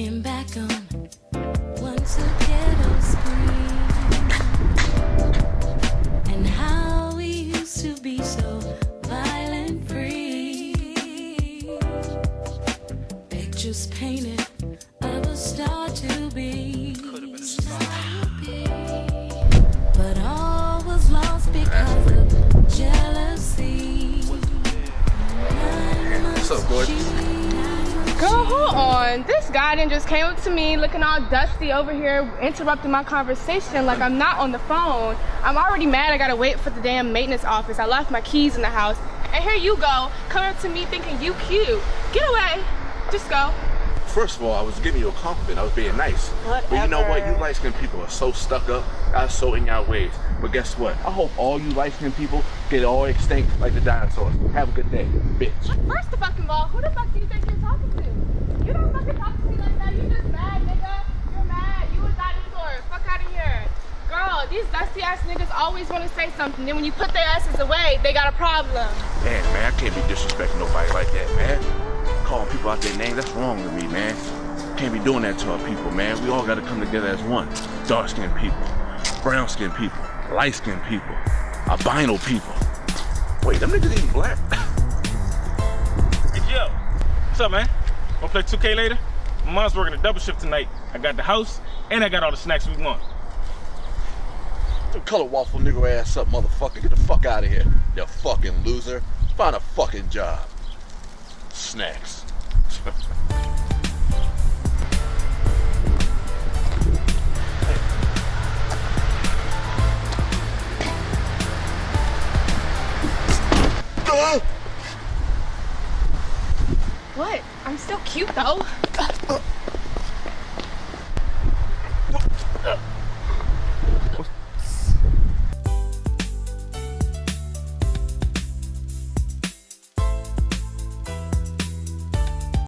Looking back on once a ghetto spring and how we used to be so violent free. Pictures painted of a star to be. Hold on. This guy then just came up to me looking all dusty over here, interrupting my conversation like I'm not on the phone. I'm already mad I gotta wait for the damn maintenance office. I left my keys in the house. And here you go, coming up to me thinking you cute. Get away. Just go. First of all, I was giving you a compliment. I was being nice. But you know what? You light skinned people are so stuck up. Are so in your ways. But guess what? I hope all you light skinned people get all extinct like the dinosaurs. Have a good day, bitch. First the fucking ball, who the fuck do you think you're talking to? You don't fucking talk to me like that. You just mad, nigga. You're mad. You a dinosaur. Fuck out of here. Girl, these ass niggas always want to say something. Then when you put their asses away, they got a problem. Man, man, I can't be disrespecting nobody like that, man. Calling people out their name, that's wrong with me, man. Can't be doing that to our people, man. We all gotta come together as one. Dark skinned people, brown skinned people, light skinned people, albino people. Wait, them niggas ain't black. Hey, Joe. What's up, man? Wanna play 2K later? My mom's working a double shift tonight. I got the house and I got all the snacks we want. Your color waffle nigga ass up, motherfucker. Get the fuck out of here, you fucking loser. Find a fucking job. Snacks. What? I'm still cute though.